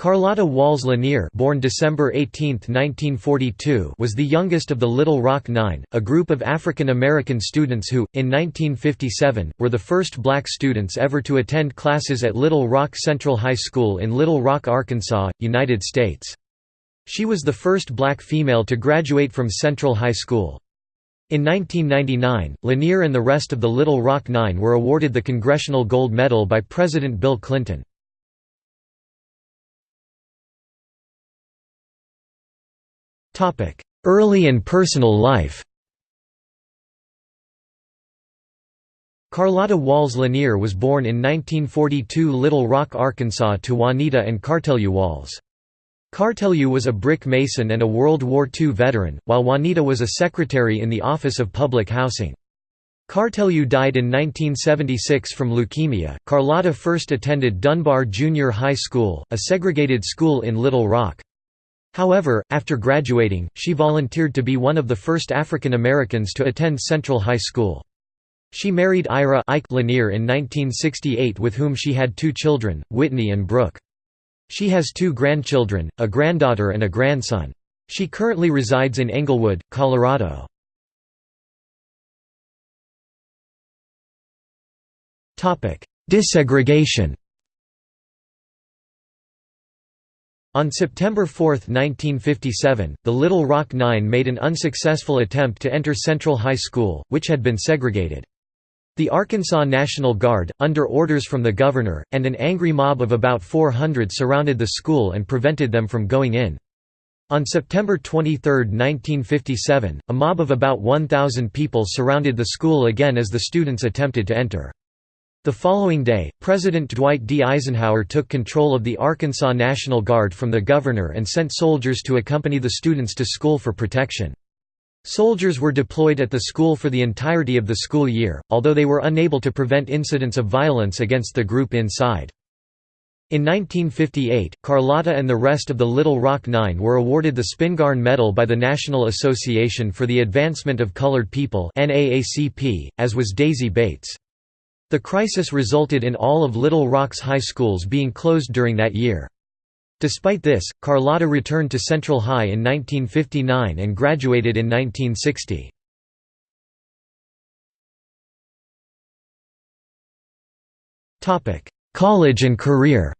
Carlotta Walls Lanier born December 18, 1942 was the youngest of the Little Rock Nine, a group of African American students who, in 1957, were the first black students ever to attend classes at Little Rock Central High School in Little Rock, Arkansas, United States. She was the first black female to graduate from Central High School. In 1999, Lanier and the rest of the Little Rock Nine were awarded the Congressional Gold Medal by President Bill Clinton. Early and personal life Carlotta Walls Lanier was born in 1942 Little Rock, Arkansas to Juanita and Cartelyou Walls. Cartelyou was a brick mason and a World War II veteran, while Juanita was a secretary in the Office of Public Housing. Cartelyou died in 1976 from leukemia. Carlotta first attended Dunbar Junior High School, a segregated school in Little Rock. However, after graduating, she volunteered to be one of the first African Americans to attend Central High School. She married Ira Ike Lanier in 1968 with whom she had two children, Whitney and Brooke. She has two grandchildren, a granddaughter and a grandson. She currently resides in Englewood, Colorado. Desegregation On September 4, 1957, the Little Rock Nine made an unsuccessful attempt to enter Central High School, which had been segregated. The Arkansas National Guard, under orders from the governor, and an angry mob of about 400 surrounded the school and prevented them from going in. On September 23, 1957, a mob of about 1,000 people surrounded the school again as the students attempted to enter. The following day, President Dwight D. Eisenhower took control of the Arkansas National Guard from the governor and sent soldiers to accompany the students to school for protection. Soldiers were deployed at the school for the entirety of the school year, although they were unable to prevent incidents of violence against the group inside. In 1958, Carlotta and the rest of the Little Rock Nine were awarded the Spingarn Medal by the National Association for the Advancement of Colored People as was Daisy Bates. The crisis resulted in all of Little Rock's high schools being closed during that year. Despite this, Carlotta returned to Central High in 1959 and graduated in 1960. College and career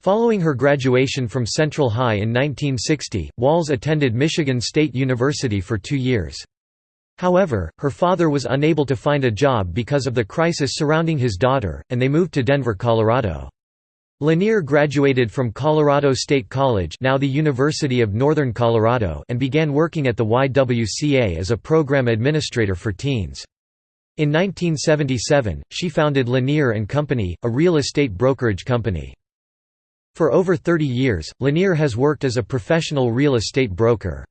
Following her graduation from Central High in 1960, Walls attended Michigan State University for two years. However, her father was unable to find a job because of the crisis surrounding his daughter, and they moved to Denver, Colorado. Lanier graduated from Colorado State College now the University of Northern Colorado and began working at the YWCA as a program administrator for teens. In 1977, she founded Lanier & Company, a real estate brokerage company. For over 30 years, Lanier has worked as a professional real estate broker.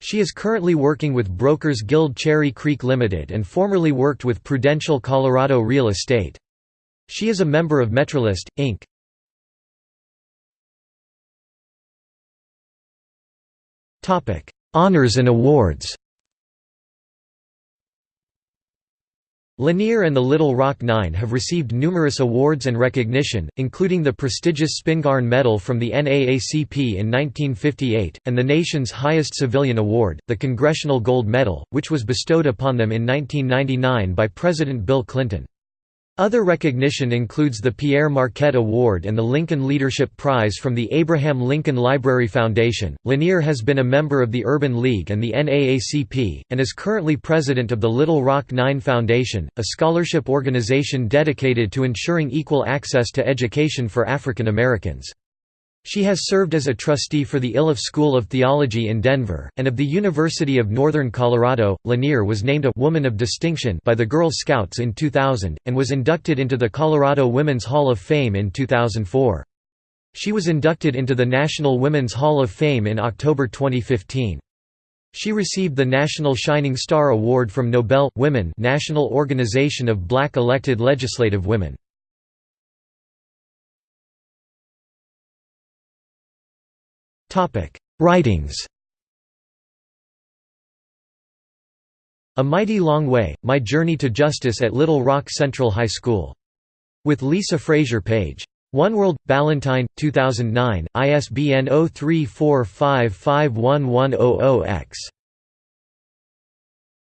She is currently working with Brokers Guild Cherry Creek Limited and formerly worked with Prudential Colorado Real Estate. She is a member of Metrolist, Inc. Honors and awards Lanier and the Little Rock Nine have received numerous awards and recognition, including the prestigious Spingarn Medal from the NAACP in 1958, and the nation's highest civilian award, the Congressional Gold Medal, which was bestowed upon them in 1999 by President Bill Clinton. Other recognition includes the Pierre Marquette Award and the Lincoln Leadership Prize from the Abraham Lincoln Library Foundation. Lanier has been a member of the Urban League and the NAACP, and is currently president of the Little Rock Nine Foundation, a scholarship organization dedicated to ensuring equal access to education for African Americans. She has served as a trustee for the Iliff School of Theology in Denver, and of the University of Northern Colorado. Lanier was named a Woman of Distinction by the Girl Scouts in 2000, and was inducted into the Colorado Women's Hall of Fame in 2004. She was inducted into the National Women's Hall of Fame in October 2015. She received the National Shining Star Award from NOBEL Women National Organization of Black Elected Legislative Women. Writings A Mighty Long Way, My Journey to Justice at Little Rock Central High School. With Lisa Frazier Page. One World, Ballantine, 2009, ISBN 0345511100-X.